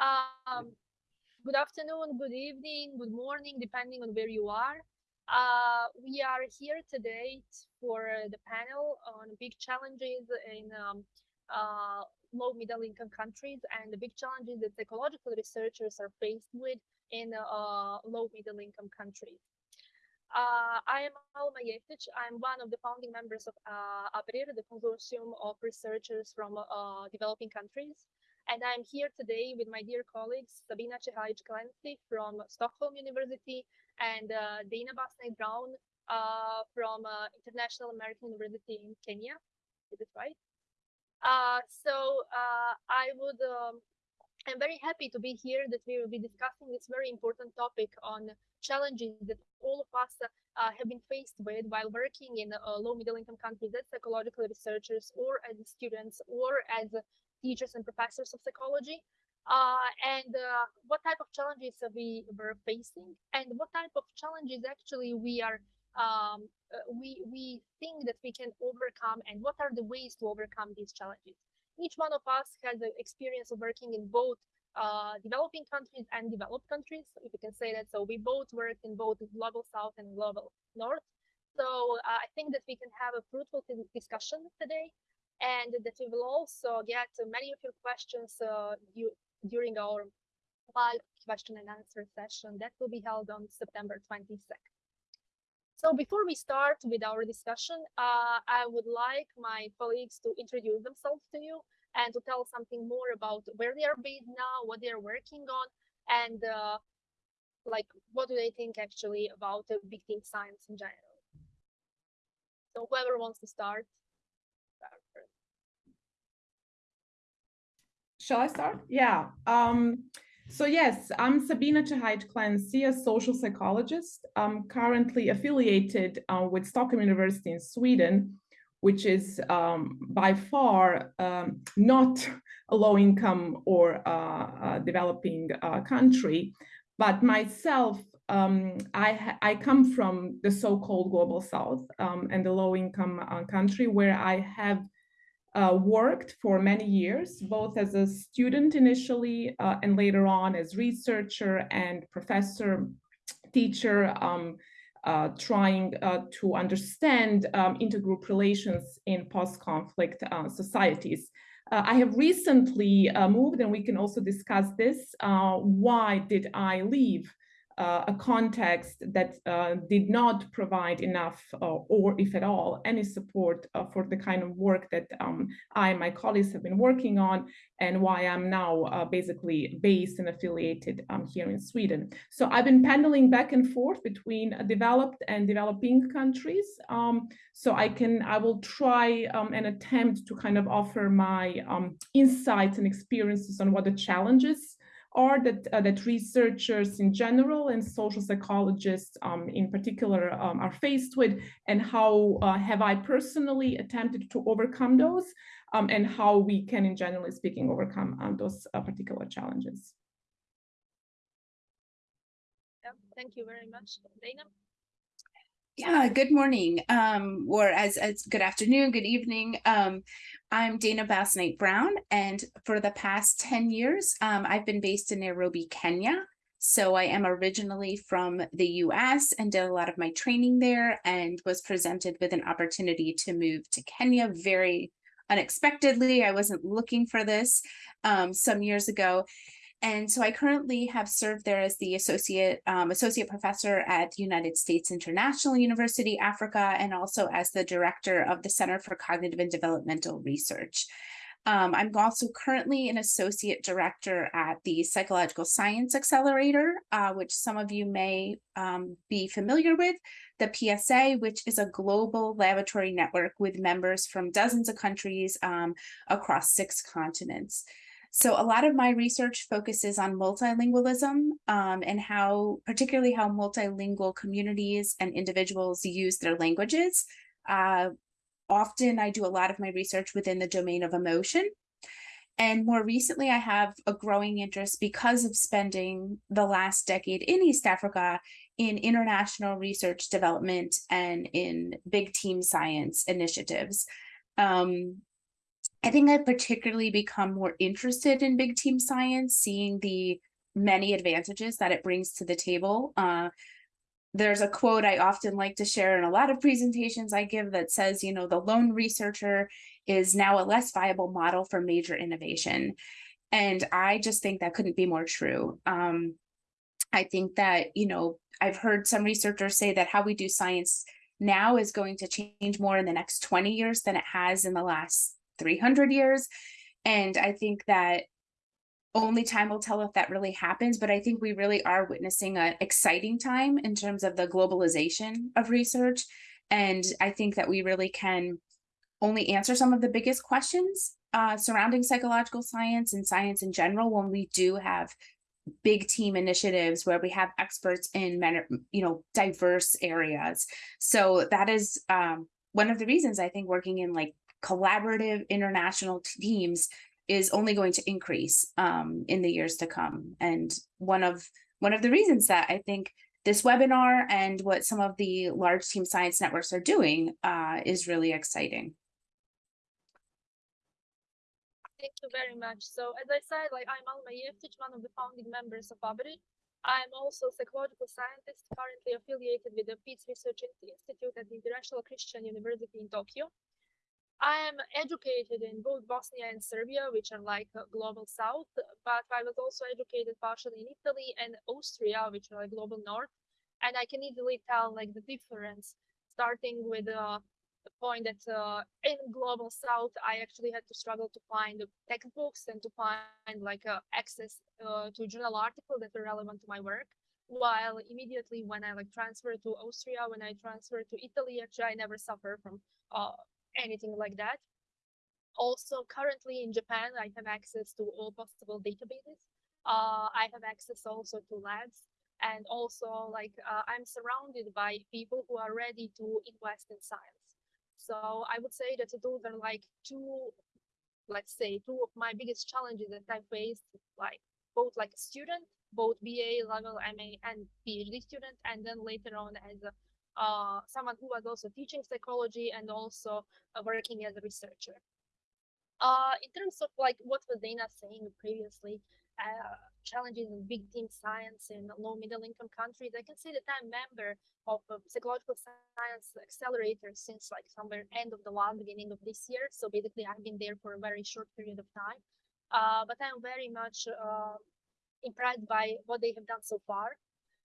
Um, good afternoon, good evening, good morning, depending on where you are. Uh, we are here today for the panel on big challenges in um, uh, low middle income countries and the big challenges that ecological researchers are faced with in uh, low middle income countries. Uh, I am Alma. I'm one of the founding members of uh, ABRIR, the consortium of researchers from uh, developing countries. And I'm here today with my dear colleagues, Sabina Cehajic Clancy from Stockholm University and uh, Dana Basnight Brown uh, from uh, International American University in Kenya. Is it right? so I would um, I'm very happy to be here that we will be discussing this very important topic on challenges that all of us uh, have been faced with while working in uh, low middle income countries as psychological researchers or as students or as teachers and professors of psychology. Uh, and uh, what type of challenges we were facing and what type of challenges actually we are um, uh, we we think that we can overcome and what are the ways to overcome these challenges each one of us has the experience of working in both uh, developing countries and developed countries, if you can say that. So we both worked in both global south and global north. So uh, I think that we can have a fruitful discussion today and that we will also get many of your questions uh, you, during our live question and answer session that will be held on September 22nd. So before we start with our discussion, uh, I would like my colleagues to introduce themselves to you and to tell something more about where they are based now, what they are working on, and uh, like what do they think actually about uh, big team science in general. So whoever wants to start. Shall I start? Yeah. Um, so yes, I'm Sabina Cehajic Clancy, a social psychologist. I'm currently affiliated uh, with Stockholm University in Sweden, which is um, by far um, not a low income or uh, uh, developing uh, country. But myself, um, I, I come from the so-called global south um, and the low income uh, country where I have uh, worked for many years, both as a student initially uh, and later on as researcher and professor, teacher, um, uh, trying uh, to understand um, intergroup relations in post-conflict uh, societies. Uh, I have recently moved, and we can also discuss this, why did I leave uh, a context that uh, did not provide enough uh, or if at all any support uh, for the kind of work that um, I and my colleagues have been working on and why I'm now uh, basically based and affiliated um, here in Sweden. So I've been pendling back and forth between developed and developing countries. Um, so I can, I will try um, and attempt to kind of offer my um, insights and experiences on what the challenges are that, uh, that researchers in general and social psychologists um, in particular um, are faced with and how uh, have I personally attempted to overcome those um, and how we can in generally speaking overcome um, those uh, particular challenges. Yeah, thank you very much, Dana. Yeah, good morning, um, or as, as good afternoon, good evening. Um, I'm Dana Basnight Brown, and for the past 10 years, um, I've been based in Nairobi, Kenya. So I am originally from the US and did a lot of my training there and was presented with an opportunity to move to Kenya very unexpectedly. I wasn't looking for this um, some years ago. And so I currently have served there as the associate um, associate professor at United States International University, Africa, and also as the director of the Center for Cognitive and Developmental Research. Um, I'm also currently an associate director at the Psychological Science Accelerator, uh, which some of you may um, be familiar with, the PSA, which is a global laboratory network with members from dozens of countries um, across six continents. So a lot of my research focuses on multilingualism um, and how, particularly how multilingual communities and individuals use their languages. Uh, often I do a lot of my research within the domain of emotion. And more recently, I have a growing interest because of spending the last decade in East Africa in international research development and in big team science initiatives. Um, I think I've particularly become more interested in big team science, seeing the many advantages that it brings to the table. Uh, there's a quote I often like to share in a lot of presentations I give that says, you know, the lone researcher is now a less viable model for major innovation. And I just think that couldn't be more true. Um, I think that, you know, I've heard some researchers say that how we do science now is going to change more in the next 20 years than it has in the last 300 years. And I think that only time will tell if that really happens, but I think we really are witnessing an exciting time in terms of the globalization of research. And I think that we really can only answer some of the biggest questions uh, surrounding psychological science and science in general when we do have big team initiatives where we have experts in you know diverse areas so that is um, one of the reasons i think working in like collaborative international teams is only going to increase um, in the years to come and one of one of the reasons that i think this webinar and what some of the large team science networks are doing uh, is really exciting Thank you very much. So as I said, like I'm Alma Jeftić, one of the founding members of ABRI. I'm also a psychological scientist currently affiliated with the Peace Research Institute at the International Christian University in Tokyo. I am educated in both Bosnia and Serbia, which are like global south, but I was also educated partially in Italy and Austria, which are like global north. And I can easily tell like the difference starting with uh, the point that uh, in global south i actually had to struggle to find textbooks and to find like uh, access uh, to journal articles that were relevant to my work while immediately when i like transferred to austria when i transferred to italy actually i never suffered from uh, anything like that. Also currently in japan i have access to all possible databases. Uh, i have access also to labs. And also like uh, i'm surrounded by people who are ready to invest in science. So I would say that those are like two, let's say, two of my biggest challenges that I faced, like both like a student, both BA level, MA, and PhD student, and then later on as a, uh, someone who was also teaching psychology and also uh, working as a researcher. Uh, in terms of like what was Dana saying previously, uh, challenges in big team science in low middle income countries. I can say that I'm a member of a psychological science accelerator since like somewhere end of the last beginning of this year. So basically I've been there for a very short period of time. Uh, but I'm very much uh, impressed by what they have done so far.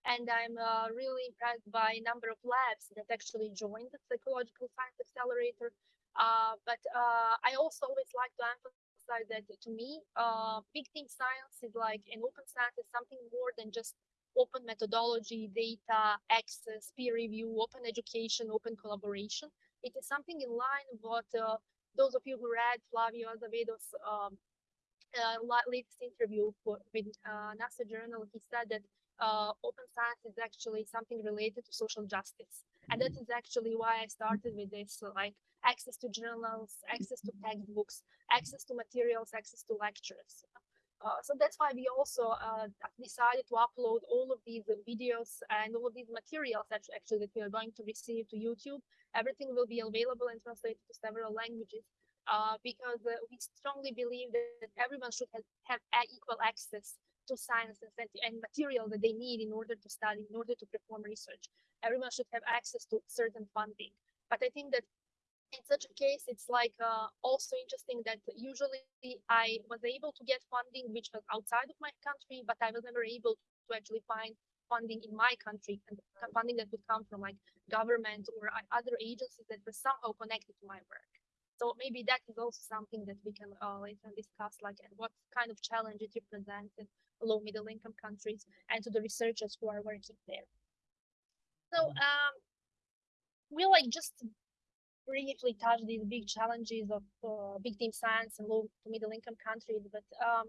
And I'm uh, really impressed by a number of labs that actually joined the psychological science accelerator. Uh, but uh, I also always like to emphasize that to me, uh, big team science is like an open science is something more than just open methodology, data, access, peer review, open education, open collaboration. It is something in line with what uh, those of you who read Flavio Azevedo's um, uh, latest interview for, with NASA Journal, he said that uh, open science is actually something related to social justice. And that is actually why I started with this, like access to journals, access to textbooks, access to materials, access to lectures. Uh, so that's why we also uh, decided to upload all of these videos and all of these materials that actually that we are going to receive to YouTube. Everything will be available and translated to several languages uh, because uh, we strongly believe that everyone should have, have equal access to science and, and material that they need in order to study, in order to perform research. Everyone should have access to certain funding. But I think that in such a case, it's like uh, also interesting that usually I was able to get funding which was outside of my country, but I was never able to actually find funding in my country and funding that would come from like government or other agencies that were somehow connected to my work. So maybe that is also something that we can uh, later discuss, like and what kind of challenges you present in low middle income countries and to the researchers who are working there. So um, we like just briefly touch these big challenges of uh, big team science and low to middle income countries. But um,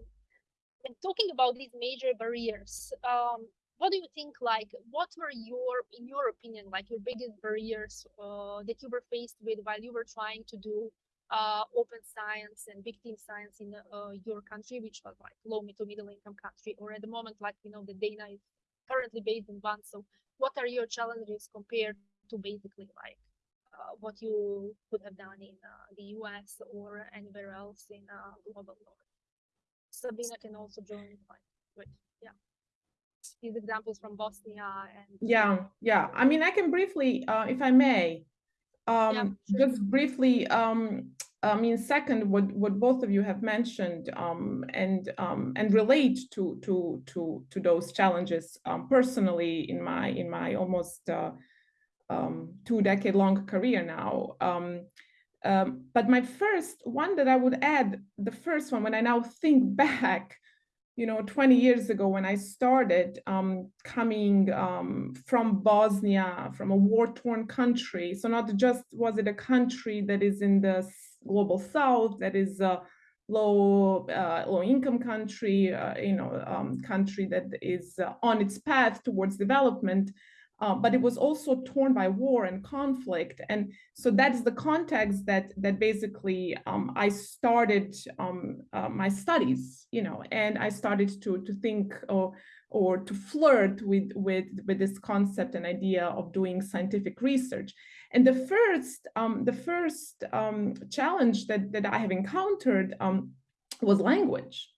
when talking about these major barriers, um, what do you think? Like, what were your, in your opinion, like your biggest barriers uh, that you were faced with while you were trying to do uh, open science and big team science in uh, your country, which was like low to middle income country, or at the moment, like we know, the Dana is currently based in one. So, what are your challenges compared to basically like uh, what you could have done in uh, the US or anywhere else in uh, global north. Sabina can also join quite good. Yeah. These examples from Bosnia and Yeah, yeah. I mean, I can briefly, uh, if I may, um, sure. just briefly, um, I mean, second, what what both of you have mentioned, um, and um, and relate to to to to those challenges um, personally in my in my almost uh, um, two decade long career now. Um, um, but my first one that I would add, the first one, when I now think back, you know, 20 years ago when I started um, coming um, from Bosnia, from a war-torn country. So not just was it a country that is in the global south, that is a low uh, low income country, uh, you know, um, country that is uh, on its path towards development. Uh, but it was also torn by war and conflict, and so that's the context that that basically um, I started um, uh, my studies, you know, and I started to to think or or to flirt with with with this concept and idea of doing scientific research. And the first um, the first um, challenge that that I have encountered um, was language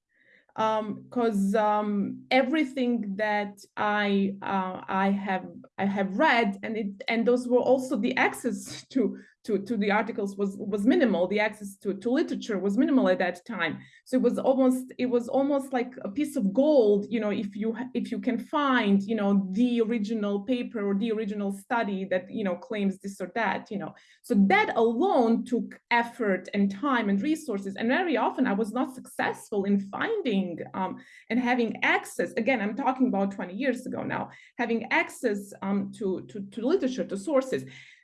because um, everything that I uh, I have I have read and it and those were also the access to to to the articles was was minimal. The access to to literature was minimal at that time. So it was almost it was almost like a piece of gold. You know, if you if you can find you know the original paper or the original study that you know claims this or that. You know, so that alone took effort and time and resources. And very often I was not successful in finding um, and having access. Again, I'm talking about 20 years ago now, having access um, to, to, to literature, to sources.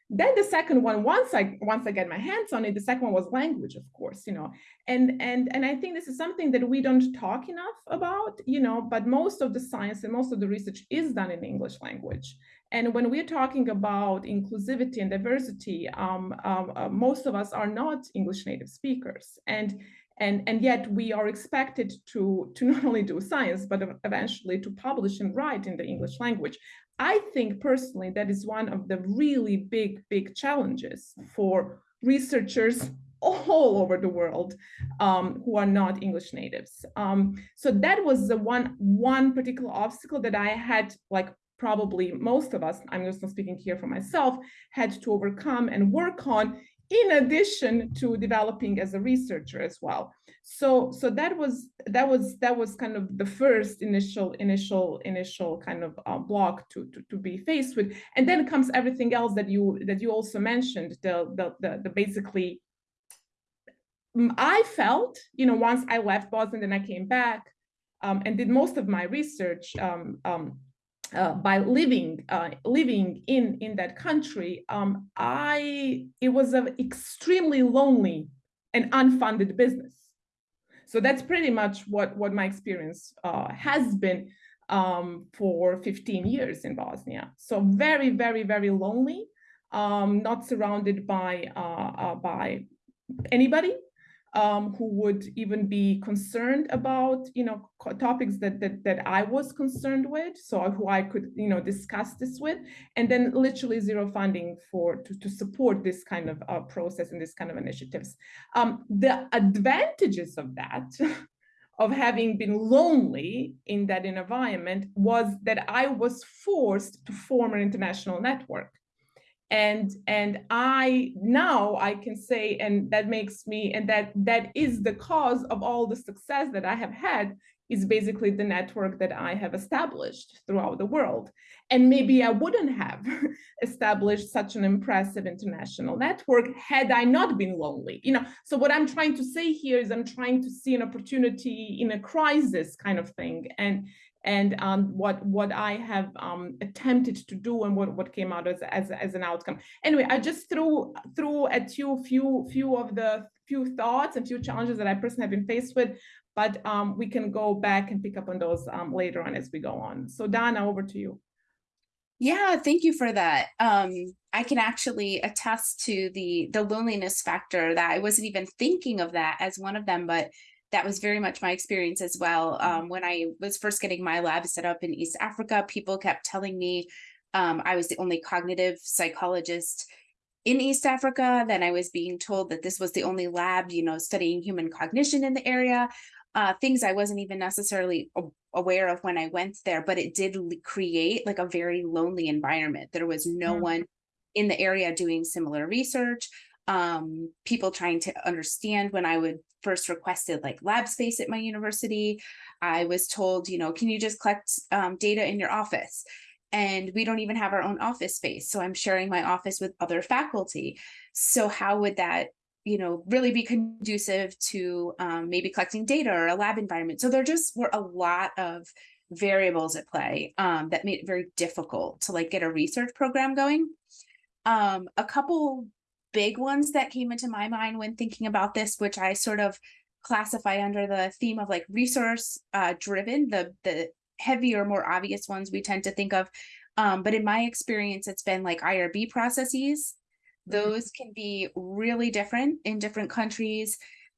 Then the second one, once I once I get my hands on it, the second one was language, of course, you know, and and and I think this is something that we don't talk enough about, you know, but most of the science and most of the research is done in English language. And when we're talking about inclusivity and diversity, um, um, uh, most of us are not English native speakers. And, and, and yet we are expected to, to not only do science, but eventually to publish and write in the English language. I think personally that is one of the really big, big challenges for researchers all over the world um, who are not English natives. Um, so that was the one one particular obstacle that I had like probably most of us, I'm just not speaking here for myself, had to overcome and work on in addition to developing as a researcher as well. So so that was that was that was kind of the first initial initial initial kind of uh, block to, to to be faced with, and then comes everything else that you that you also mentioned the the the, the basically. I felt, you know, once I left Boston, then I came back um, and did most of my research um, um, uh, by living uh, living in in that country, um, I it was an extremely lonely and unfunded business. So that's pretty much what what my experience uh, has been um, for 15 years in Bosnia. So very very very lonely, um, not surrounded by uh, uh, by anybody um, who would even be concerned about, you know, topics that, that that I was concerned with, so who I could, you know, discuss this with, and then literally zero funding for to, to support this kind of uh, process and this kind of initiatives. Um, the advantages of that. of having been lonely in that environment was that I was forced to form an international network and and i now i can say and that makes me and that that is the cause of all the success that i have had is basically the network that i have established throughout the world. And maybe i wouldn't have established such an impressive international network had i not been lonely you know? So what i'm trying to say here is i'm trying to see an opportunity in a crisis kind of thing. And and um, what what I have um, attempted to do and what, what came out as, as, as an outcome. Anyway, I just threw threw at you few few of the few thoughts and few challenges that I personally have been faced with, but um, we can go back and pick up on those um, later on as we go on. So Dana, over to you. Yeah, thank you for that. Um, I can actually attest to the the loneliness factor that I wasn't even thinking of that as one of them, but that was very much my experience as well. Um, when I was first getting my lab set up in East Africa, people kept telling me um, I was the only cognitive psychologist in East Africa. Then I was being told that this was the only lab, you know, studying human cognition in the area. Uh, things I wasn't even necessarily aware of when I went there, but it did create like a very lonely environment. There was no mm -hmm. one in the area doing similar research. Um, people trying to understand when I would first requested like lab space at my university. I was told, you know, can you just collect um, data in your office? And we don't even have our own office space. So I'm sharing my office with other faculty. So how would that, you know, really be conducive to um, maybe collecting data or a lab environment? So there just were a lot of variables at play um, that made it very difficult to like get a research program going. Um, a couple big ones that came into my mind when thinking about this, which I sort of classify under the theme of like resource uh, driven, the, the heavier, more obvious ones we tend to think of. Um, but in my experience, it's been like IRB processes. Mm-hmm. Those can be really different in different countries.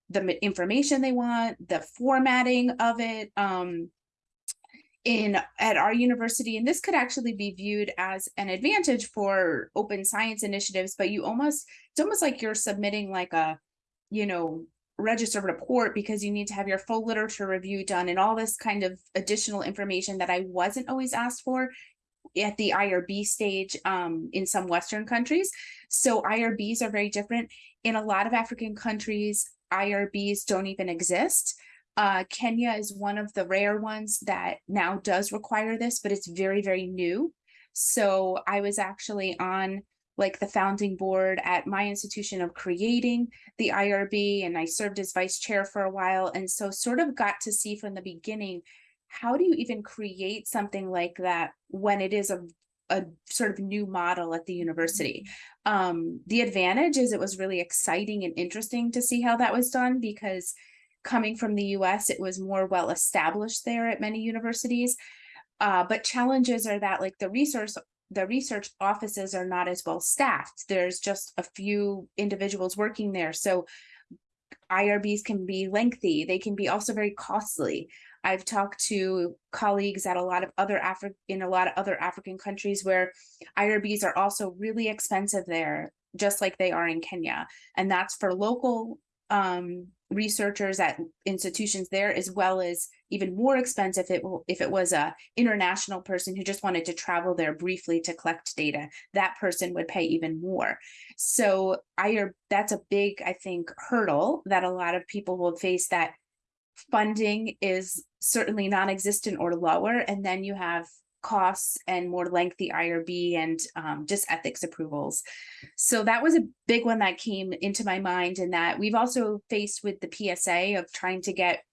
The information they want, the formatting of it, um, in at our university and this could actually be viewed as an advantage for open science initiatives but you almost it's almost like you're submitting like a you know register report because you need to have your full literature review done and all this kind of additional information that I wasn't always asked for at the IRB stage um, in some Western countries. So IRBs are very different. In a lot of African countries, IRBs don't even exist. Uh, Kenya is one of the rare ones that now does require this, but it's very, very new. So I was actually on like the founding board at my institution of creating the IRB and I served as vice chair for a while. And so sort of got to see from the beginning, how do you even create something like that when it is a, a sort of new model at the university? Um, the advantage is it was really exciting and interesting to see how that was done because coming from the US, it was more well established there at many universities. Uh, but challenges are that like the resource the research offices are not as well staffed. There's just a few individuals working there. So IRBs can be lengthy. They can be also very costly. I've talked to colleagues at a lot of other Afri in a lot of other African countries where IRBs are also really expensive there, just like they are in Kenya. And that's for local um, researchers at institutions there, as well as even more expensive if it, if it was a international person who just wanted to travel there briefly to collect data, that person would pay even more. So I, that's a big, I think, hurdle that a lot of people will face that funding is certainly non-existent or lower. And then you have costs and more lengthy IRB and um, just ethics approvals. So that was a big one that came into my mind and that we've also faced with the PSA of trying to get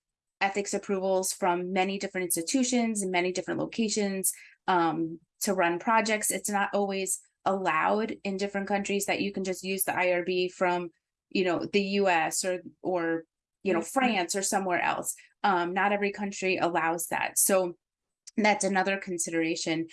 ethics approvals from many different institutions and many different locations um, to run projects. It's not always allowed in different countries that you can just use the IRB from, you know, the US or, or you know, France or somewhere else. Um, not every country allows that. So that's another consideration.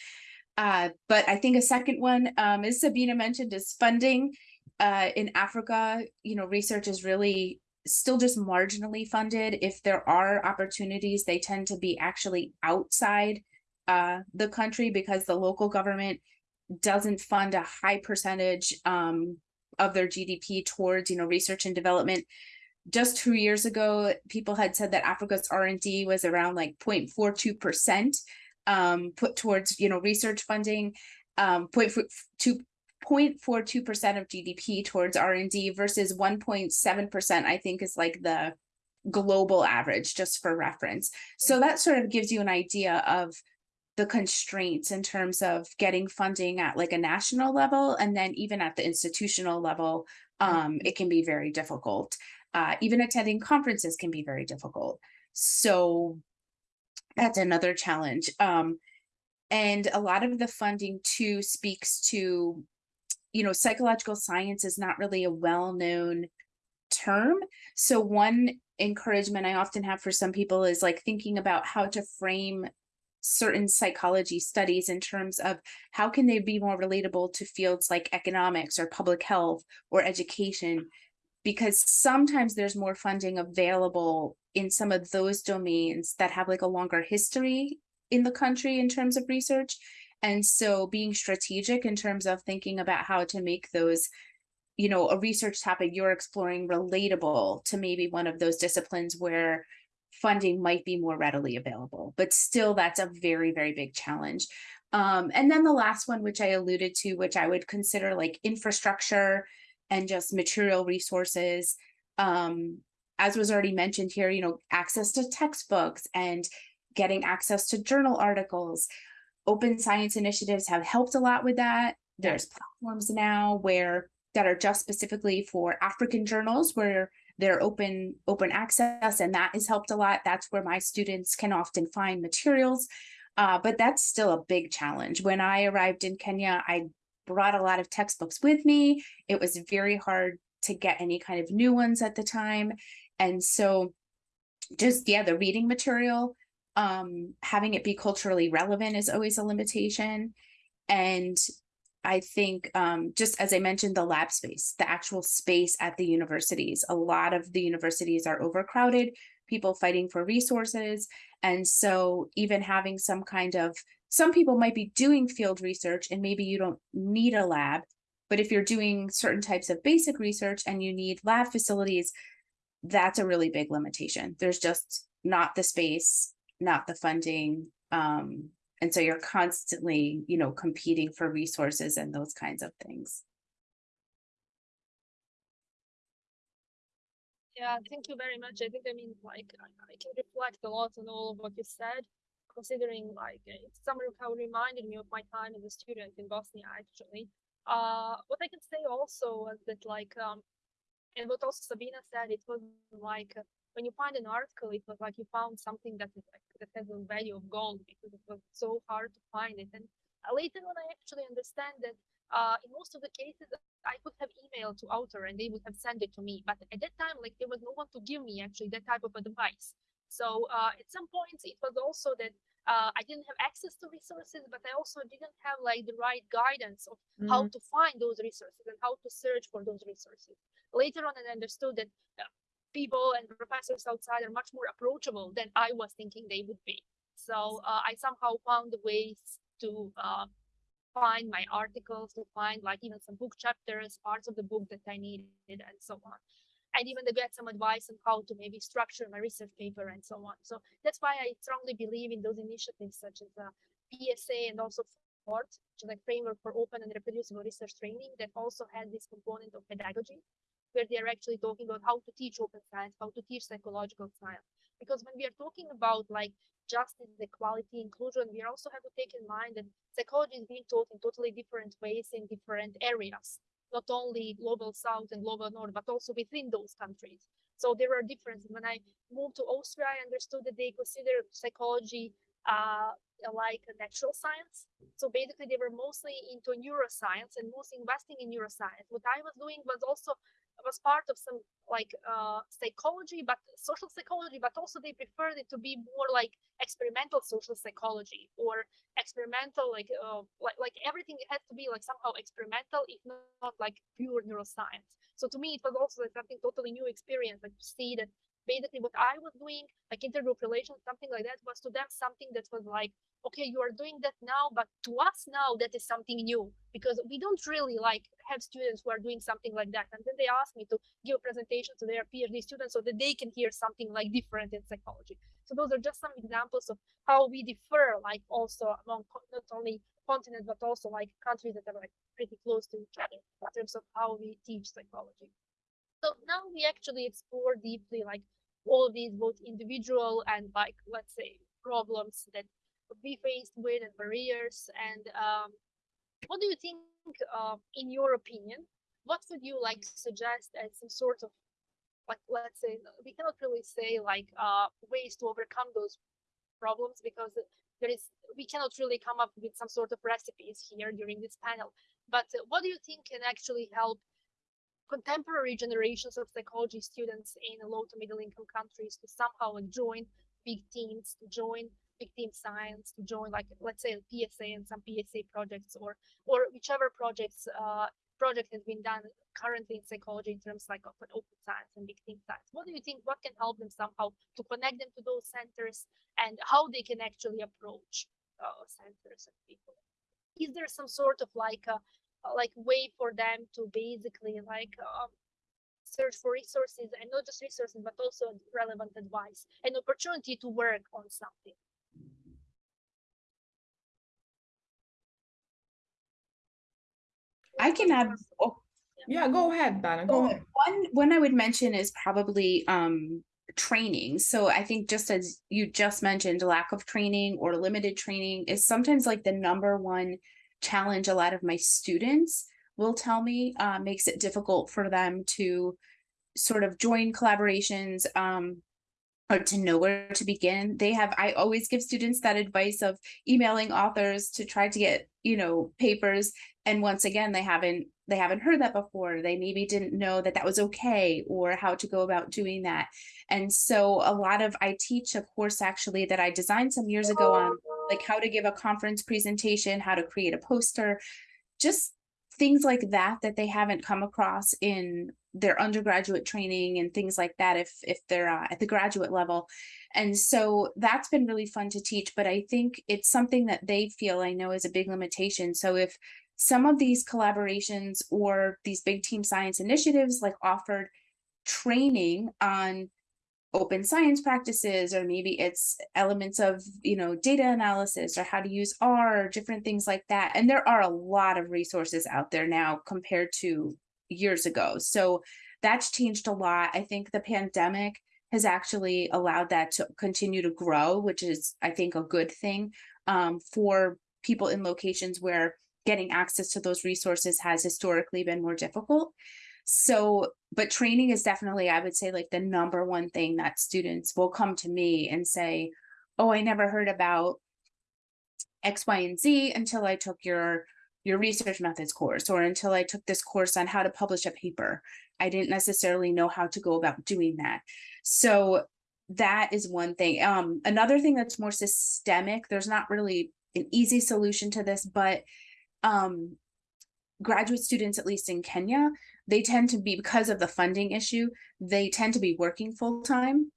Uh, but I think a second one, um, as Sabina mentioned, is funding. Uh, in Africa, you know, research is really still just marginally funded. If there are opportunities, they tend to be actually outside uh, the country because the local government doesn't fund a high percentage um, of their GDP towards, you know, research and development just two years ago, people had said that Africa's R&D was around like 0.42% um, put towards, you know, research funding, um, 0.42% of GDP towards R&D versus 1.7%, I think is like the global average, just for reference. So that sort of gives you an idea of the constraints in terms of getting funding at like a national level and then even at the institutional level um, it can be very difficult uh, even attending conferences can be very difficult. So that's another challenge. Um, and a lot of the funding too speaks to, you know, psychological science is not really a well-known term. So one encouragement I often have for some people is like thinking about how to frame certain psychology studies in terms of how can they be more relatable to fields like economics or public health or education because sometimes there's more funding available in some of those domains that have like a longer history in the country in terms of research. And so being strategic in terms of thinking about how to make those you know, a research topic you're exploring relatable to maybe one of those disciplines where funding might be more readily available, but still that's a very, very big challenge. Um, and then the last one, which I alluded to, which I would consider like infrastructure and just material resources. Um, as was already mentioned here, you know, access to textbooks and getting access to journal articles. Open science initiatives have helped a lot with that. There's platforms now where that are just specifically for African journals where they're open open access and that has helped a lot. That's where my students can often find materials. Uh, but that's still a big challenge. When I arrived in Kenya, I brought a lot of textbooks with me. It was very hard to get any kind of new ones at the time. And so just, yeah, the reading material, um, having it be culturally relevant is always a limitation. And I think um, just as I mentioned, the lab space, the actual space at the universities, a lot of the universities are overcrowded, people fighting for resources. And so even having some kind of, some people might be doing field research and maybe you don't need a lab, but if you're doing certain types of basic research and you need lab facilities, that's a really big limitation. There's just not the space, not the funding. Um, and so you're constantly, you know, competing for resources and those kinds of things. Yeah, thank you very much. I think I mean like I, I can reflect a lot on all of what you said, considering like it's somehow reminded me of my time as a student in Bosnia actually. Uh what I can say also was that like um and what also Sabina said, it was like uh, when you find an article, it was like you found something that is like that has a value of gold because it was so hard to find it. And later on, I actually understand that uh, in most of the cases, I could have emailed to author and they would have sent it to me. But at that time, like there was no one to give me actually that type of advice. So uh, at some points, it was also that uh, I didn't have access to resources, but I also didn't have like the right guidance of mm. how to find those resources and how to search for those resources. Later on, I understood that uh, people and professors outside are much more approachable than I was thinking they would be. So uh, I somehow found ways to uh, find my articles, to find like even some book chapters, parts of the book that I needed, and so on. And even to get some advice on how to maybe structure my research paper and so on. So that's why I strongly believe in those initiatives such as uh, the PSA and also FORRT, which is like framework for open and reproducible research training that also has this component of pedagogy, where they are actually talking about how to teach open science, how to teach psychological science. Because when we are talking about like justice, equality, inclusion, we also have to take in mind that psychology is being taught in totally different ways in different areas, not only global south and global north, but also within those countries. So there are differences. When I moved to Austria, I understood that they consider psychology uh, like a natural science. So basically, they were mostly into neuroscience and mostly investing in neuroscience. What I was doing was also was part of some like uh, psychology, but social psychology, but also they preferred it to be more like experimental social psychology or experimental, like uh, like like everything had to be like somehow experimental, if not like pure neuroscience. So to me, it was also like something totally new experience, like to see that basically what I was doing, like intergroup relations, something like that, was to them something that was like, okay, you are doing that now, but to us now, that is something new because we don't really like have students who are doing something like that. And then they asked me to give a presentation to their PhD students so that they can hear something like different in psychology. So those are just some examples of how we differ, like also among not only continents, but also like countries that are like pretty close to each other in terms of how we teach psychology. So now we actually explore deeply like all these both individual and like let's say problems that we faced with and barriers. And um, what do you think, uh, in your opinion, what would you like suggest as some sort of like let's say we cannot really say like uh, ways to overcome those problems because there is we cannot really come up with some sort of recipes here during this panel. But uh, what do you think can actually help contemporary generations of psychology students in low to middle income countries to somehow join big teams, to join big team science, to join like let's say PSA and some PSA projects or or whichever projects uh, project has been done currently in psychology in terms like of open science and big team science. What do you think? What can help them somehow to connect them to those centers and how they can actually approach uh, centers and people? Is there some sort of like a uh, like way for them to basically like um, search for resources and not just resources but also relevant advice and opportunity to work on something I can add, oh, Yeah, go ahead, Dana, go ahead. One one I would mention is probably um training. So I think just as you just mentioned, lack of training or limited training is sometimes like the number one challenge a lot of my students will tell me uh, makes it difficult for them to sort of join collaborations um or to know where to begin. They have I always give students that advice of emailing authors to try to get, you know, papers and once again they haven't they haven't heard that before they maybe didn't know that that was okay or how to go about doing that and so a lot of i teach a course actually that i designed some years ago on like how to give a conference presentation how to create a poster just things like that that they haven't come across in their undergraduate training and things like that if if they're uh, at the graduate level. And so that's been really fun to teach but i think it's something that they feel i know is a big limitation. So if some of these collaborations or these big team science initiatives like offered training on open science practices or maybe it's elements of you know data analysis or how to use R different things like that. And there are a lot of resources out there now compared to years ago. So that's changed a lot. I think the pandemic has actually allowed that to continue to grow which is i think a good thing um, for people in locations where getting access to those resources has historically been more difficult. So, but training is definitely, I would say, like the number one thing that students will come to me and say, Oh, I never heard about X, Y, and Z until I took your your research methods course or until I took this course on how to publish a paper. I didn't necessarily know how to go about doing that. So that is one thing. Um, another thing that's more systemic, there's not really an easy solution to this, but um, graduate students, at least in Kenya, they tend to be, because of the funding issue, they tend to be working full time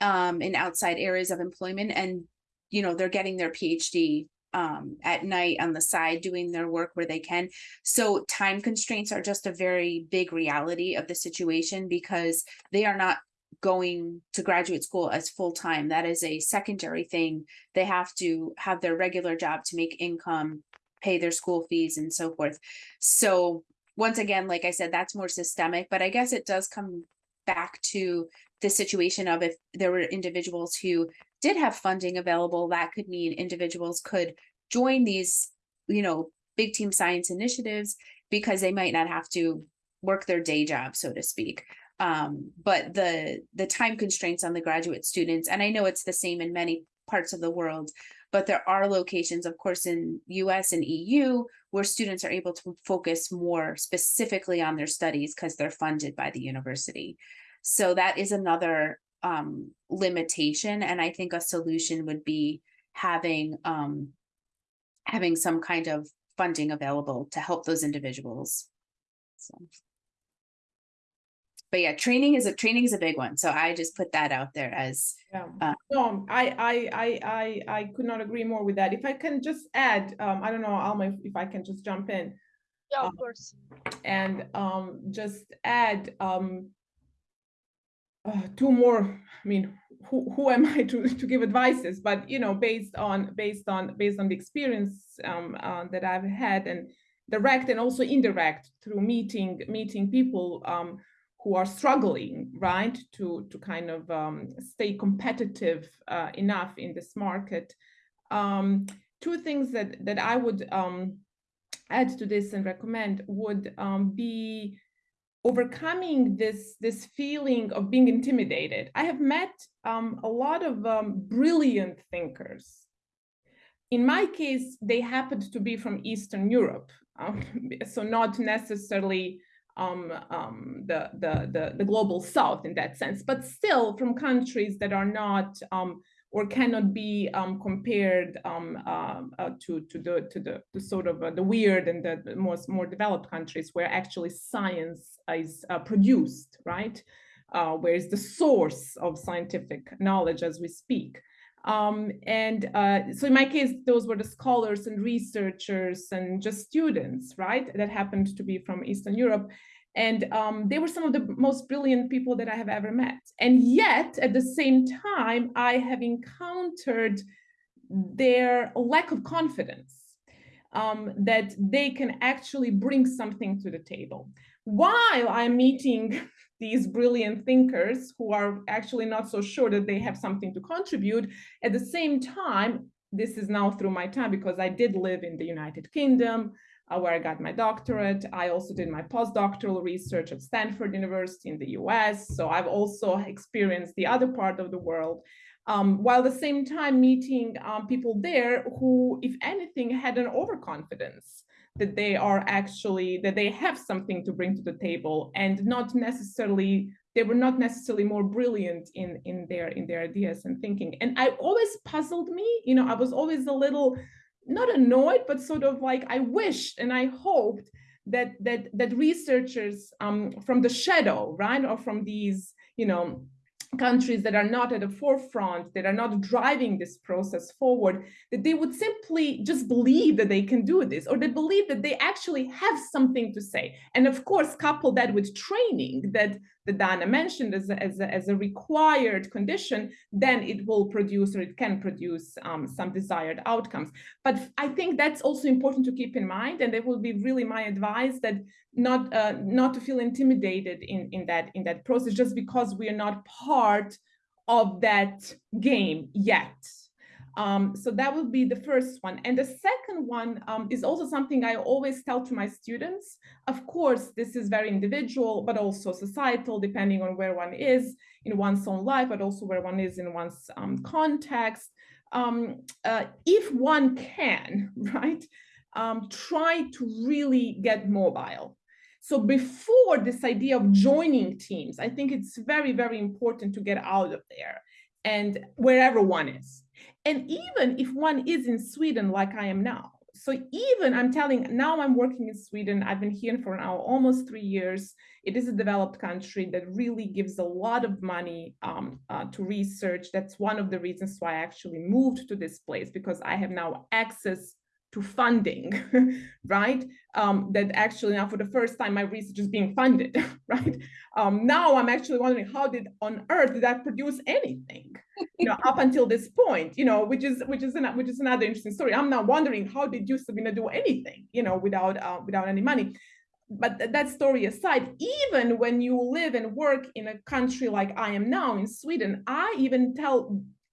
um, in outside areas of employment. And, you know, they're getting their PhD um, at night on the side, doing their work where they can. So time constraints are just a very big reality of the situation because they are not going to graduate school as full time. That is a secondary thing. They have to have their regular job to make income pay their school fees and so forth. So once again, like I said, that's more systemic, but I guess it does come back to the situation of if there were individuals who did have funding available, that could mean individuals could join these, you know, big team science initiatives because they might not have to work their day job, so to speak. Um, but the the time constraints on the graduate students, and I know it's the same in many parts of the world, but there are locations, of course, in US and EU where students are able to focus more specifically on their studies because they're funded by the university. So that is another um, limitation. And I think a solution would be having um, having some kind of funding available to help those individuals. So but yeah, training is a training is a big one. So I just put that out there as Yeah, Uh, no, I, I, I, I, I could not agree more with that. If I can just add, um, I don't know, Alma, if- if I can just jump in yeah of Um, course and, um, just add, um, uh, two more, I mean, who, who am I to, to give advices, but, you know, based on, based on, based on the experience, um, uh, that I've had and direct and also indirect through meeting, meeting people, um, who are struggling, right, to to kind of um, stay competitive uh, enough in this market. Um, two things that that I would um, add to this and recommend would um, be overcoming this this feeling of being intimidated. I have met um, a lot of um, brilliant thinkers. In my case, they happened to be from Eastern Europe, so not necessarily um, um, the, the, the, the, global south in that sense, but still from countries that are not um, or cannot be um, compared um, uh, uh, to, to, the, to the, the sort of uh, the WEIRD and the, the most more developed countries where actually science is uh, produced, right? Uh, where is the source of scientific knowledge as we speak. Um, and uh, so in my case, those were the scholars and researchers and just students, right? That happened to be from Eastern Europe. And um, they were some of the most brilliant people that I have ever met. And yet, at the same time, I have encountered their lack of confidence um, that they can actually bring something to the table. While I'm meeting these brilliant thinkers who are actually not so sure that they have something to contribute, at the same time, this is now through my time because I did live in the United Kingdom, uh, where I got my doctorate. I also did my postdoctoral research at Stanford University in the US. So I've also experienced the other part of the world um, while at the same time meeting um, people there who, if anything, had an overconfidence that they are actually, that they have something to bring to the table and not necessarily, they were not necessarily more brilliant in, in, their, in their ideas and thinking. And I always puzzled me, you know, I was always a little, not annoyed, but sort of like I wished and I hoped that that that researchers um, from the shadow, right, or from these, you know, countries that are not at the forefront, that are not driving this process forward, that they would simply just believe that they can do this, or they believe that they actually have something to say. And of course, couple that with training that that Dana mentioned as a, as a, as a required condition, then it will produce or it can produce um, some desired outcomes. But I think that's also important to keep in mind, and that will be really my advice that not uh, not to feel intimidated in in that in that process just because we are not part of that game yet. Um, so that would be the first one. And the second one um, is also something I always tell to my students. Of course, this is very individual, but also societal, depending on where one is in one's own life, but also where one is in one's um, context. Um, uh, if one can, right, um, try to really get mobile. So before this idea of joining teams, I think it's very, very important to get out of there and wherever one is and even if one is in Sweden, like I am now, so even I'm telling now I'm working in Sweden, I've been here for now almost three years. It is a developed country that really gives a lot of money um, uh, to research. That's one of the reasons why I actually moved to this place because I have now access to funding, right? Um, that actually now for the first time my research is being funded, right? Um, now I'm actually wondering how did on earth did that produce anything, you know, up until this point, you know, which is which is an, which is another interesting story. I'm now wondering how did you Sabina do anything, you know, without uh, without any money. But th that story aside, even when you live and work in a country like I am now in Sweden, I even tell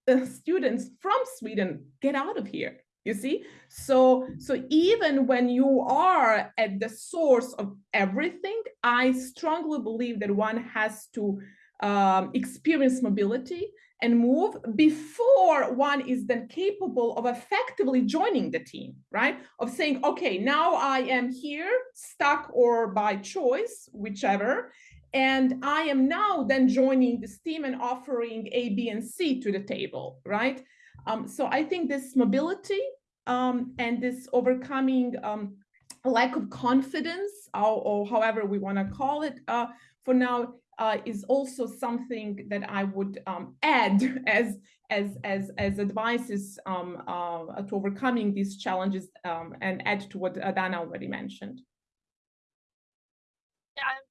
the students from Sweden, get out of here you see so so even when you are at the source of everything i strongly believe that one has to um, experience mobility and move before one is then capable of effectively joining the team, right? Of saying, okay, now I am here, stuck or by choice, whichever, and I am now then joining this team and offering A, B, and C to the table, right? Um, so I think this mobility um, and this overcoming um, lack of confidence, or, or however we want to call it uh, for now, uh, is also something that I would um, add as as as as advices um, uh, to overcoming these challenges um, and add to what Dana already mentioned.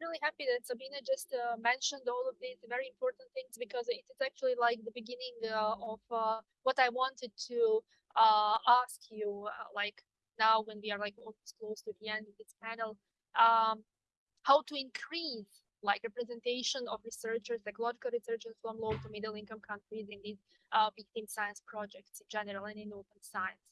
Really happy that Sabina just uh, mentioned all of these very important things because it is actually like the beginning uh, of uh, what I wanted to uh, ask you, uh, like now when we are like almost close to the end of this panel, um, how to increase like representation of researchers, ecological researchers from low to middle income countries in these uh, big team science projects in general and in open science.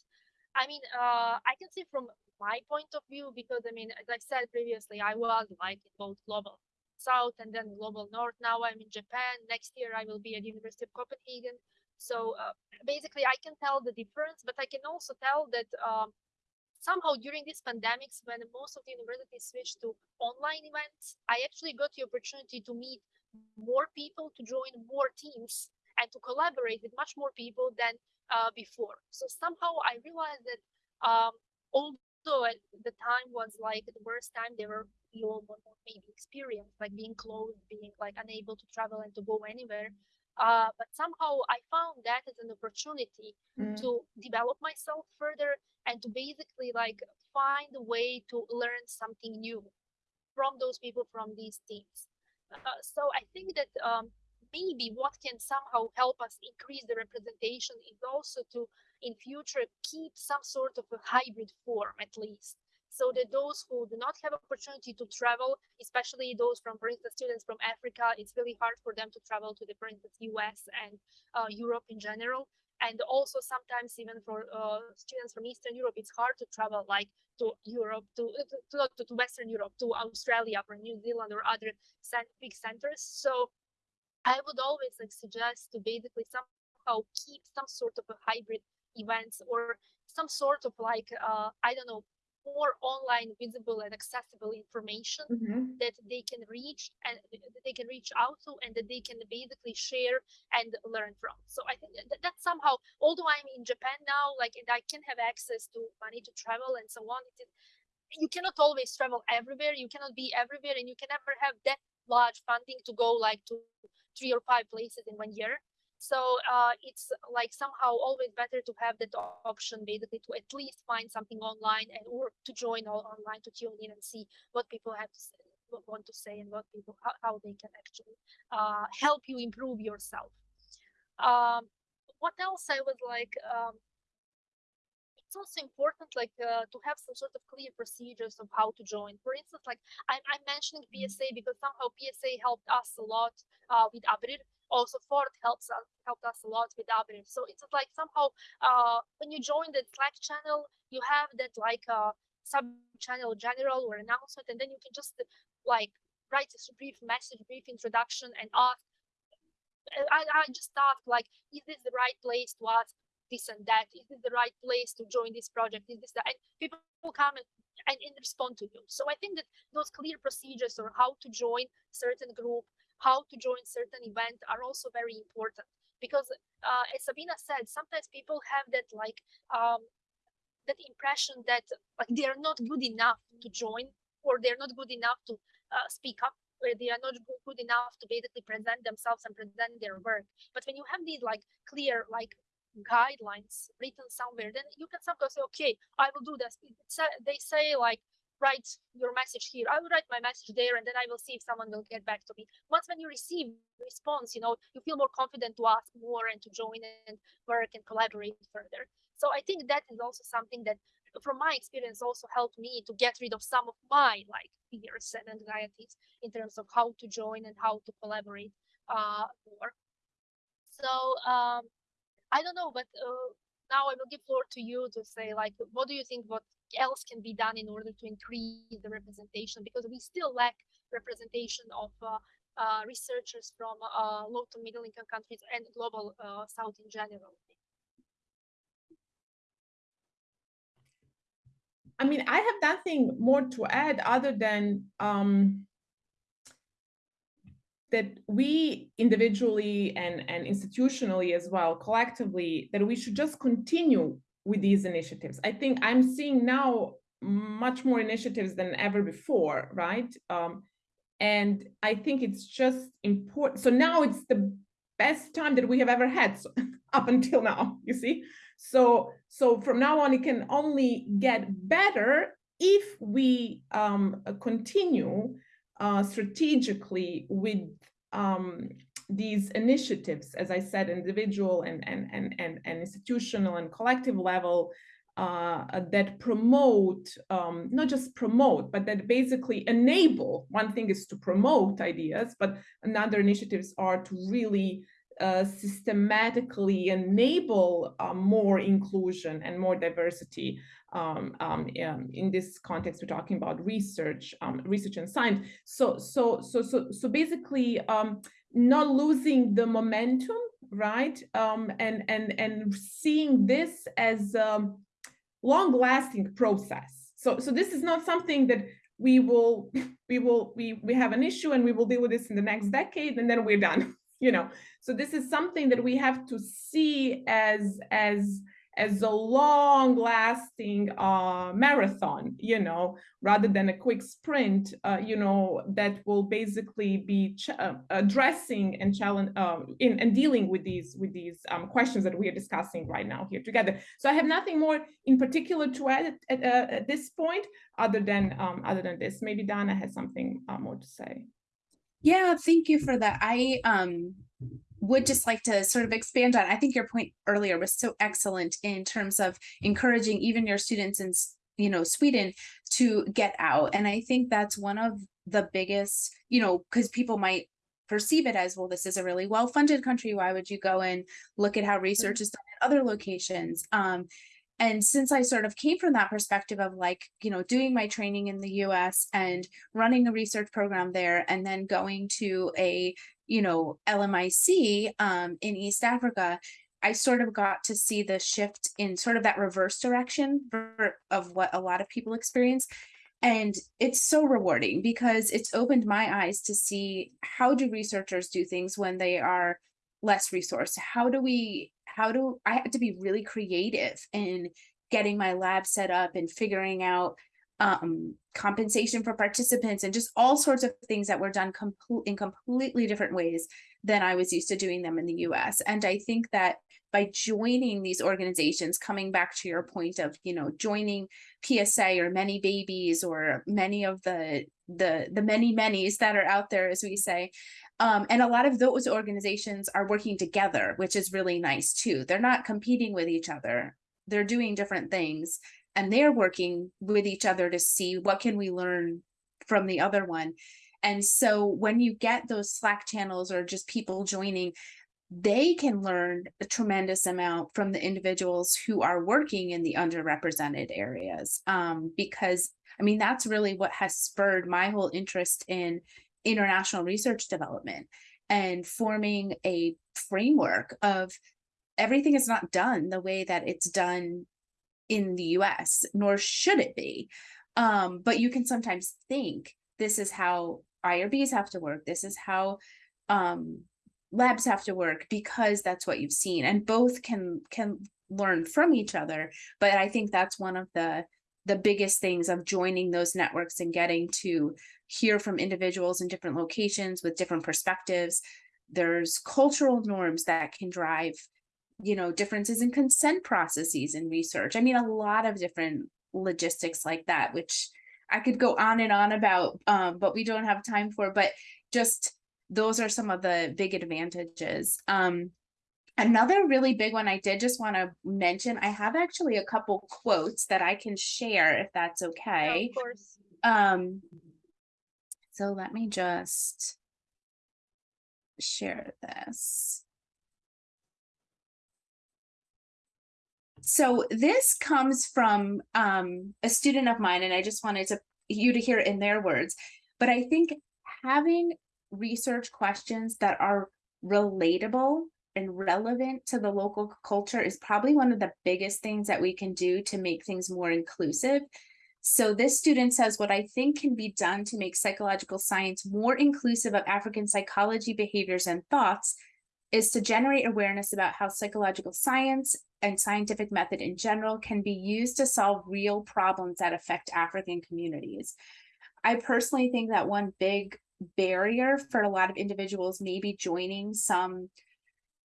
I mean, I can see from my point of view, because I mean, as I said previously, I was like in both global south and then global north. Now I'm in Japan. Next year I will be at University of Copenhagen. So uh, basically, I can tell the difference, but I can also tell that um, somehow during these pandemics, when most of the universities switched to online events, I actually got the opportunity to meet more people, to join more teams, and to collaborate with much more people than uh, before. So somehow I realized that um, at the time was like the worst time, they were you all maybe experienced, like being closed, being like unable to travel and to go anywhere Uh, but somehow I found that as an opportunity Mm. to develop myself further and to basically like find a way to learn something new from those people from these teams. Uh, so I think that um, maybe what can somehow help us increase the representation is also to in future keep some sort of a hybrid form at least so that those who do not have opportunity to travel, especially those from, for instance, students from Africa, it's really hard for them to travel to the, for instance, US and uh, Europe in general. And also sometimes even for uh, students from Eastern Europe, it's hard to travel like to Europe, to, to, to, to Western Europe, to Australia or New Zealand or other big centers. So I would always like suggest to basically somehow keep some sort of a hybrid events or some sort of like uh, I don't know more online visible and accessible information Mhm. that they can reach and that they can reach out to and that they can basically share and learn from so i think that, that somehow although i'm in japan now like and i can have access to money to travel and so on it you cannot always travel everywhere you cannot be everywhere and you can never have that large funding to go like to three or five places in one year so uh, it's like somehow always better to have that option basically to at least find something online and or to join all online to tune in and see what people have to say, what want to say and what people how, how they can actually uh, help you improve yourself. Um, what else I would like um, it's also important like uh, to have some sort of clear procedures of how to join. For instance like i'm, I'm mentioning psa because somehow psa helped us a lot uh, with abrir also FORRT helps us helped us a lot with abrir so it's like somehow uh, when you join the slack channel you have that like uh, sub channel general or announcement and then you can just like write a brief message brief introduction and ask I, I just ask like is this the right place to ask this and that? Is this the right place to join this project? Is this and people come and, and, and respond to you. So i think that those clear procedures or how to join certain group how to join certain event are also very important because uh, as sabina said sometimes people have that like um, that impression that like they are not good enough to join or they're not good enough to uh, speak up or they are not good enough to basically present themselves and present their work but when you have these like clear like guidelines written somewhere, then you can sometimes say, okay, I will do this. They say like, write your message here. I will write my message there and then I will see if someone will get back to me. Once when you receive response, you know, you feel more confident to ask more and to join and work and collaborate further. So I think that is also something that from my experience also helped me to get rid of some of my like fears and anxieties in terms of how to join and how to collaborate uh, more. So um, I don't know, but uh, now I will give floor to you to say like, what do you think? What else can be done in order to increase the representation? Because we still lack representation of uh, uh, researchers from uh, low to middle income countries and global uh, South in general. I mean, I have nothing more to add other than um, that we individually and, and institutionally as well, collectively, that we should just continue with these initiatives. I think I'm seeing now much more initiatives than ever before, right? Um, and I think it's just important. So now it's the best time that we have ever had so, up until now, you see? So, so from now on, it can only get better if we um, continue uh, strategically with um, these initiatives, as I said, individual and, and, and, and, and institutional and collective level uh, that promote, um, not just promote, but that basically enable. One thing is to promote ideas, but another initiatives are to really uh, systematically enable uh, more inclusion and more diversity. Um, um, in this context, we're talking about research, um, research and science. So, so, so, so, so basically, um, not losing the momentum, right? Um, and and and seeing this as a long-lasting process. So, so this is not something that we will, we will, we we have an issue and we will deal with this in the next decade, and then we're done you know so this is something that we have to see as as as a long lasting uh, marathon, you know, rather than a quick sprint, uh, you know, that will basically be uh, addressing and challenge um, in and dealing with these with these um, questions that we are discussing right now here together. So I have nothing more in particular to add at, at, at this point, other than um, other than this. Maybe Dana has something uh, more to say. Yeah, thank you for that. I um would just like to sort of expand on, I think your point earlier was so excellent in terms of encouraging even your students in, you know, Sweden to get out. And I think that's one of the biggest, you know, because people might perceive it as, well, this is a really well-funded country. Why would you go and look at how research is done at other locations? Um, and since I sort of came from that perspective of like, you know, doing my training in the US and running a research program there and then going to a you know, LMIC um, in East Africa, I sort of got to see the shift in sort of that reverse direction of what a lot of people experience. And it's so rewarding because it's opened my eyes to see how do researchers do things when they are less resourced? How do we, how do I had to be really creative in getting my lab set up and figuring out um, compensation for participants and just all sorts of things that were done in completely different ways than I was used to doing them in the US. And I think that by joining these organizations, coming back to your point of, you know, joining PSA or many babies or many of the the the many many's that are out there, as we say. Um, and a lot of those organizations are working together, which is really nice too. They're not competing with each other. They're doing different things and they're working with each other to see what can we learn from the other one. And so when you get those Slack channels or just people joining, they can learn a tremendous amount from the individuals who are working in the underrepresented areas. Um, because I mean, that's really what has spurred my whole interest in international research development and forming a framework of everything is not done the way that it's done in the US, nor should it be. Um, but you can sometimes think this is how IRBs have to work. This is how um, labs have to work because that's what you've seen and both can can learn from each other. But I think that's one of the the biggest things of joining those networks and getting to hear from individuals in different locations with different perspectives. There's cultural norms that can drive you know, differences in consent processes in research. I mean, a lot of different logistics like that, which I could go on and on about, um, but we don't have time for, but just those are some of the big advantages. Um, another really big one I did just want to mention, I have actually a couple quotes that I can share if that's okay. of course. Um, so let me just share this. so this comes from um, a student of mine, and I just wanted to you to hear in their words. But I think having research questions that are relatable and relevant to the local culture is probably one of the biggest things that we can do to make things more inclusive. So this student says, what I think can be done to make psychological science more inclusive of African psychology, behaviors, and thoughts is to generate awareness about how psychological science and scientific method in general can be used to solve real problems that affect African communities. I personally think that one big barrier for a lot of individuals maybe joining some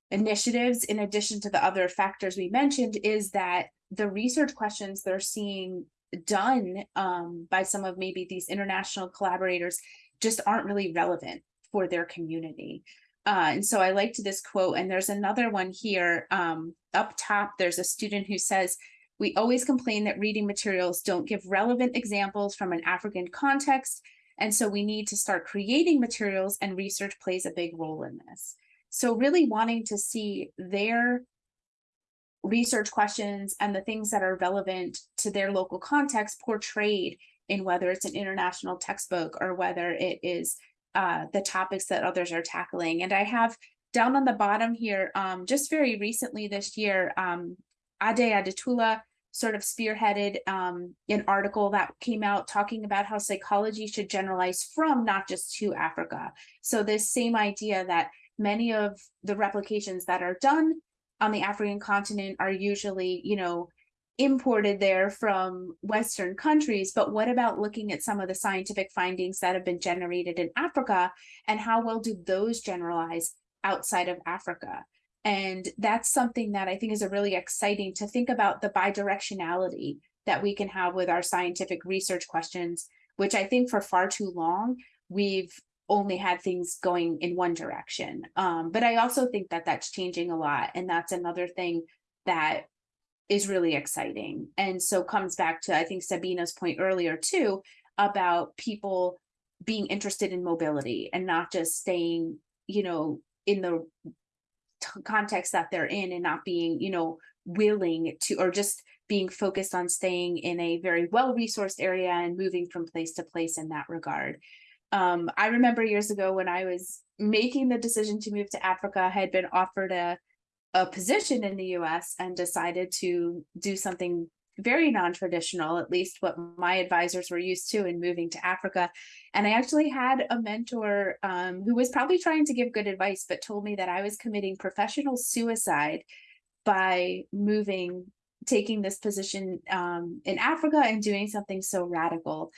initiatives in addition to the other factors we mentioned is that the research questions they're seeing done um, by some of maybe these international collaborators just aren't really relevant for their community. Uh, and so I liked this quote, and there's another one here um, up top. There's a student who says, we always complain that reading materials don't give relevant examples from an African context. And so we need to start creating materials and research plays a big role in this. So really wanting to see their research questions and the things that are relevant to their local context portrayed in whether it's an international textbook or whether it is uh, the topics that others are tackling. And I have down on the bottom here, um, just very recently this year, um, Ade Adetula sort of spearheaded um, an article that came out talking about how psychology should generalize from not just to Africa. So this same idea that many of the replications that are done on the African continent are usually, you know, imported there from Western countries. But what about looking at some of the scientific findings that have been generated in Africa and how well do those generalize outside of Africa? And that's something that I think is a really exciting to think about the bidirectionality that we can have with our scientific research questions, which I think for far too long, we've only had things going in one direction. Um, but I also think that that's changing a lot. And that's another thing that is really exciting. And so comes back to, I think Sabina's point earlier too, about people being interested in mobility and not just staying, you know, in the context that they're in and not being, you know, willing to, or just being focused on staying in a very well-resourced area and moving from place to place in that regard. Um, I remember years ago when I was making the decision to move to Africa, I had been offered a, a position in the US and decided to do something very non-traditional, at least what my advisors were used to in moving to Africa. And I actually had a mentor um, who was probably trying to give good advice, but told me that I was committing professional suicide by moving, taking this position um, in Africa and doing something so radical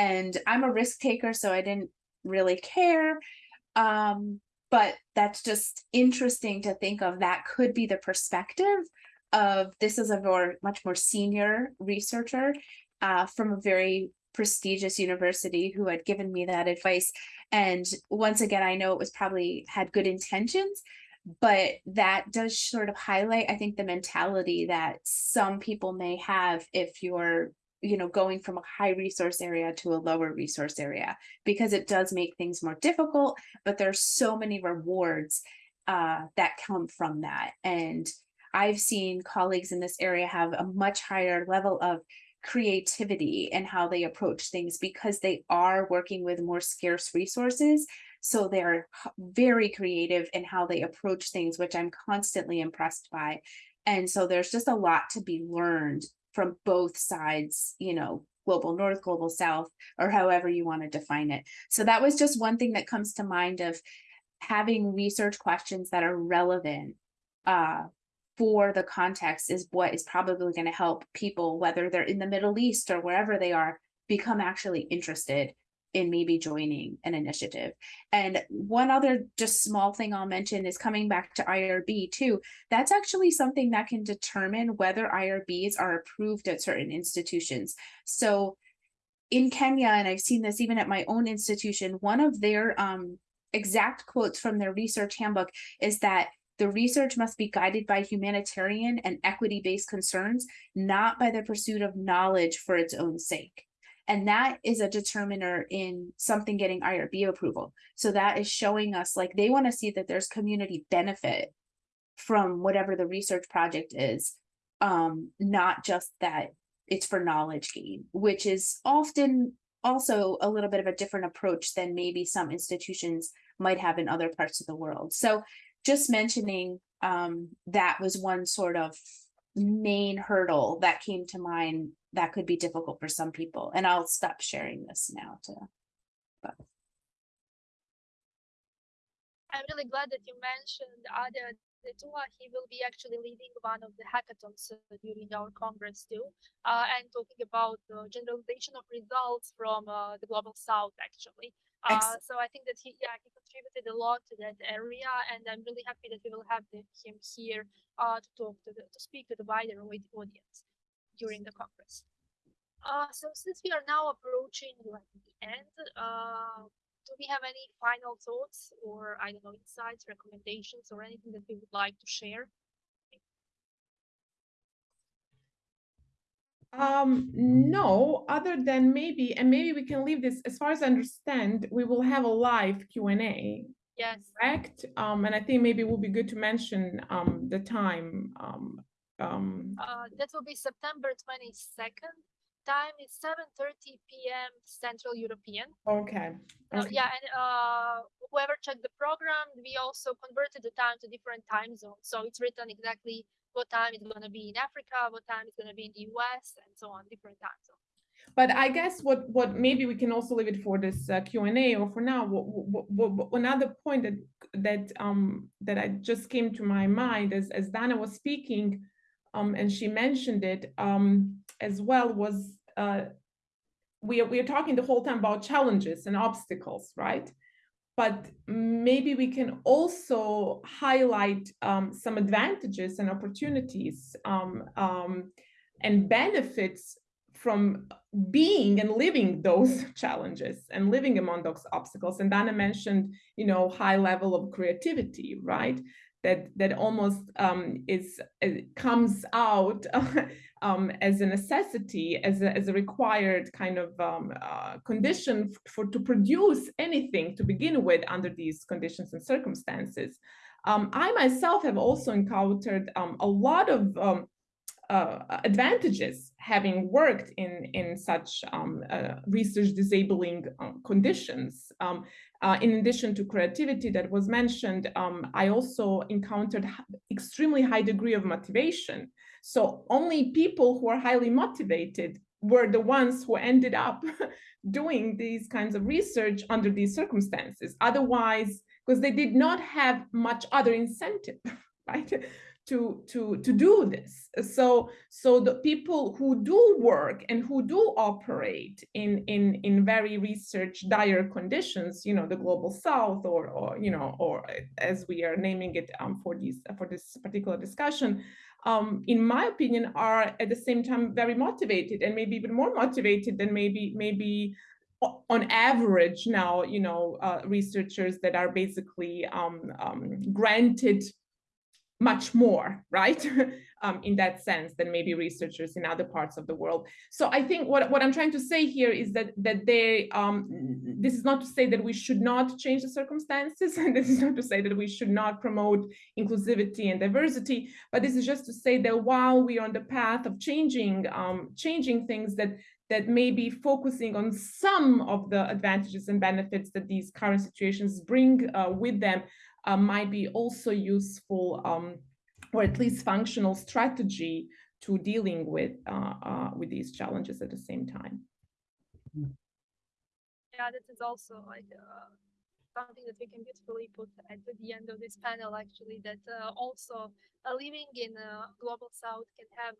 and I'm a risk taker, so I didn't really care. Um, but that's just interesting to think of that could be the perspective of this is a more much more senior researcher uh, from a very prestigious university who had given me that advice. And once again, I know it was probably had good intentions, but that does sort of highlight, I think, the mentality that some people may have if you're you know, going from a high resource area to a lower resource area, because it does make things more difficult, but there's so many rewards uh, that come from that. And I've seen colleagues in this area have a much higher level of creativity and how they approach things because they are working with more scarce resources. So they're very creative in how they approach things, which I'm constantly impressed by. And so there's just a lot to be learned from both sides, you know, global north, global south, or however you want to define it. So that was just one thing that comes to mind of having research questions that are relevant uh, for the context is what is probably going to help people, whether they're in the Middle East or wherever they are, become actually interested in maybe joining an initiative. And one other just small thing I'll mention is coming back to IRB too. That's actually something that can determine whether IRBs are approved at certain institutions. So in Kenya, and I've seen this even at my own institution, one of their um, exact quotes from their research handbook is that the research must be guided by humanitarian and equity-based concerns, not by the pursuit of knowledge for its own sake. And that is a determiner in something getting IRB approval. So that is showing us like they want to see that there's community benefit from whatever the research project is, um, not just that it's for knowledge gain, which is often also a little bit of a different approach than maybe some institutions might have in other parts of the world. So just mentioning um, that was one sort of main hurdle that came to mind that could be difficult for some people. And I'll stop sharing this now to. But. I'm really glad that you mentioned Ade Adetula. He will be actually leading one of the hackathons uh, during our congress too, uh, and talking about the generalization of results from uh, the global south actually. Uh, so I think that he, yeah, he contributed a lot to that area, and I'm really happy that we will have the, him here uh, to talk to the, to speak to the wider audience during the congress. Uh, so since we are now approaching like the end, uh, do we have any final thoughts or I don't know insights, recommendations, or anything that we would like to share? Um, no, other than maybe, and maybe we can leave this, as far as I understand, we will have a live Q&A. Yes. Correct? Um, and I think maybe it would be good to mention um, the time. Um, um, uh, that will be September 22nd. Time is 7.30 p.m. Central European. Okay. Uh, yeah, and uh, whoever checked the program, we also converted the time to different time zones. So it's written exactly what time it's going to be in Africa, what time it's going to be in the US, and so on, different time zones. But I guess what what maybe we can also leave it for this uh, Q and A or for now. What, what, what, what- another point that that um that I just came to my mind as as Dana was speaking, um and she mentioned it um as well was uh we are we are talking the whole time about challenges and obstacles, right? But maybe we can also highlight um, some advantages and opportunities um, um, and benefits from being and living those challenges and living among those obstacles. And Dana mentioned, you know, high level of creativity, right? That that almost um, is it comes out um, as a necessity, as a, as a required kind of um, uh, condition for to produce anything to begin with under these conditions and circumstances. Um, I myself have also encountered um, a lot of um, uh, advantages having worked in in such um, uh, research disabling uh, conditions. Um, uh, in addition to creativity that was mentioned, um, I also encountered extremely high degree of motivation. So only people who are highly motivated were the ones who ended up doing these kinds of research under these circumstances. Otherwise, because they did not have much other incentive, right? To to to do this. So so the people who do work and who do operate in in in very research dire conditions you know the global south or or you know or as we are naming it um, for these for this particular discussion um, in my opinion are at the same time very motivated and maybe even more motivated than maybe maybe on average now you know uh, researchers that are basically um, um, granted much more, right? um, in that sense than maybe researchers in other parts of the world. So I think what, what I'm trying to say here is that that they um, this is not to say that we should not change the circumstances, and this is not to say that we should not promote inclusivity and diversity, but this is just to say that while we are on the path of changing um, changing things that that may be focusing on some of the advantages and benefits that these current situations bring uh, with them, uh, might be also useful um, or at least functional strategy to dealing with uh, uh, with these challenges at the same time. Yeah, this is also like uh, something that we can beautifully put at the end of this panel actually that uh, also uh, living in a global south can have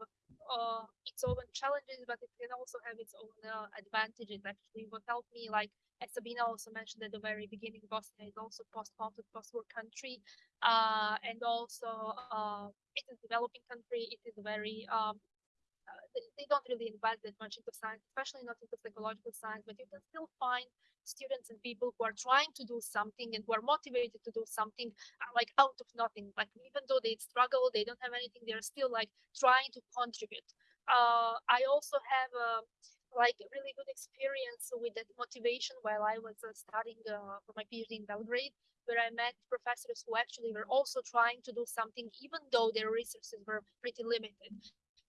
uh, its own challenges but it can also have its own uh, advantages actually. What helped me like as Sabina also mentioned at the very beginning Bosnia is also post-conflict post-war country uh, and also uh, it is a developing country. It is a very um, they, they don't really invest that much into science, especially not into psychological science, but you can still find students and people who are trying to do something and who are motivated to do something uh, like out of nothing. Like even though they struggle, they don't have anything, they're still like trying to contribute. Uh, I also have a like really good experience with that motivation while I was uh, studying uh, for my PhD in Belgrade, where I met professors who actually were also trying to do something, even though their resources were pretty limited.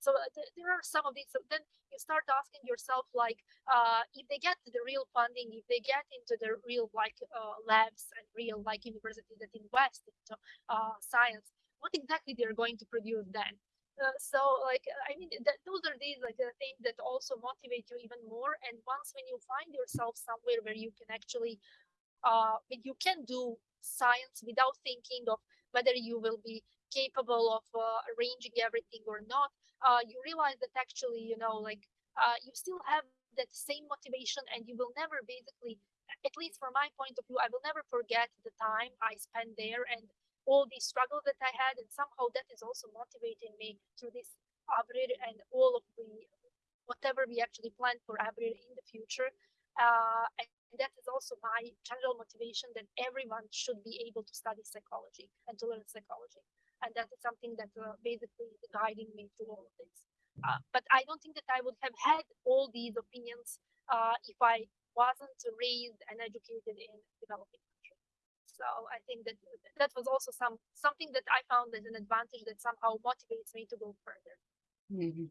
So uh, th there are some of these. So then you start asking yourself, like, uh, if they get the real funding, if they get into the real like uh, labs and real like universities that invest into uh, science, what exactly they're going to produce then? Uh, so like I mean that, those are these like the things that also motivate you even more. And once when you find yourself somewhere where you can actually uh, you can do science without thinking of whether you will be capable of uh, arranging everything or not, uh, you realize that actually, you know, like uh, you still have that same motivation and you will never basically, at least from my point of view, I will never forget the time I spent there and all the struggles that I had. And somehow that is also motivating me through this Abrir and all of the whatever we actually plan for Abrir in the future. Uh, and that is also my general motivation that everyone should be able to study psychology and to learn psychology and that is something that uh, basically is guiding me through all of this. Uh, but I don't think that I would have had all these opinions uh, if I wasn't raised and educated in developing countries. So I think that that was also some something that I found as an advantage that somehow motivates me to go further. Mm -hmm.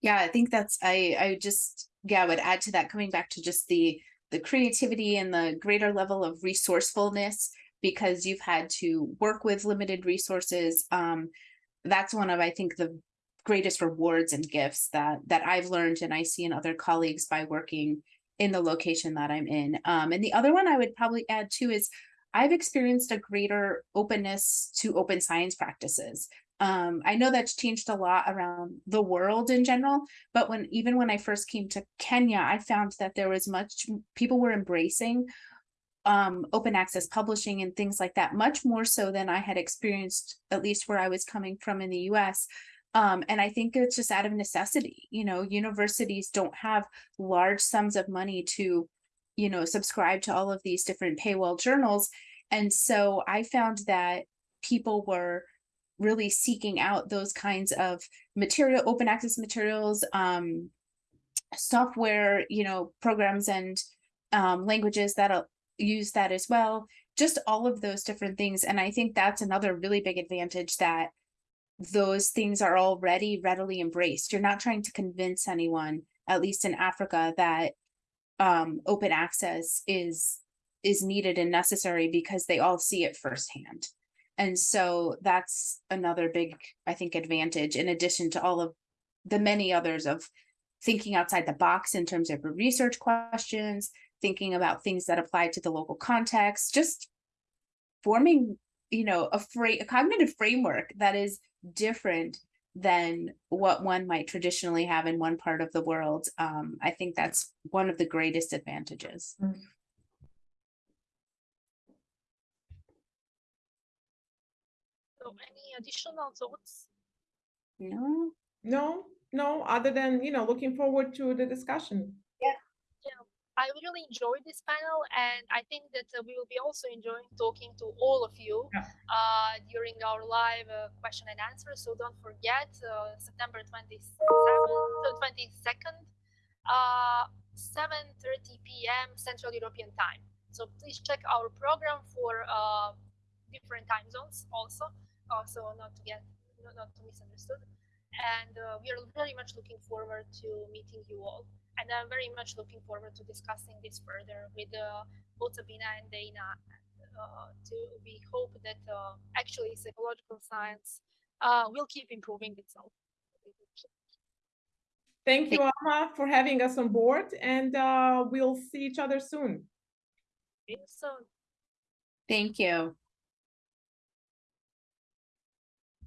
Yeah, I think that's I I just yeah I would add to that coming back to just the the creativity and the greater level of resourcefulness because you've had to work with limited resources. Um, that's one of, I think, the greatest rewards and gifts that that I've learned and I see in other colleagues by working in the location that I'm in. Um, and the other one I would probably add too is I've experienced a greater openness to open science practices. Um, I know that's changed a lot around the world in general, but when even when I first came to Kenya, I found that there was much people were embracing um, open access publishing and things like that, much more so than I had experienced, at least where I was coming from in the US. Um, and I think it's just out of necessity, you know, universities don't have large sums of money to, you know, subscribe to all of these different paywall journals. And so I found that people were really seeking out those kinds of material, open access materials, um, software, you know, programs and um, languages that use that as well. Just all of those different things. And I think that's another really big advantage that those things are already readily embraced. You're not trying to convince anyone, at least in Africa, that um, open access is is needed and necessary because they all see it firsthand. And so that's another big, I think, advantage in addition to all of the many others of thinking outside the box in terms of research questions, thinking about things that apply to the local context, just forming, you know, a, fra- a cognitive framework that is different than what one might traditionally have in one part of the world. Um, I think that's one of the greatest advantages. So any additional thoughts? No, No, no, other than, you know, looking forward to the discussion. I really enjoyed this panel, and I think that uh, we will be also enjoying talking to all of you Yeah. uh, during our live uh, question and answer. So don't forget uh, September 27th, so 22nd, uh, 7:30 p.m. Central European Time. So please check our program for uh, different time zones also, also not to get not, not to misunderstood. And uh, we are very much looking forward to meeting you all and I'm very much looking forward to discussing this further with uh, both Sabina and Dana. Uh, to we hope that uh, actually psychological science uh, will keep improving itself. Thank you, Alma, for having us on board, and uh, we'll see each other soon. So thank you.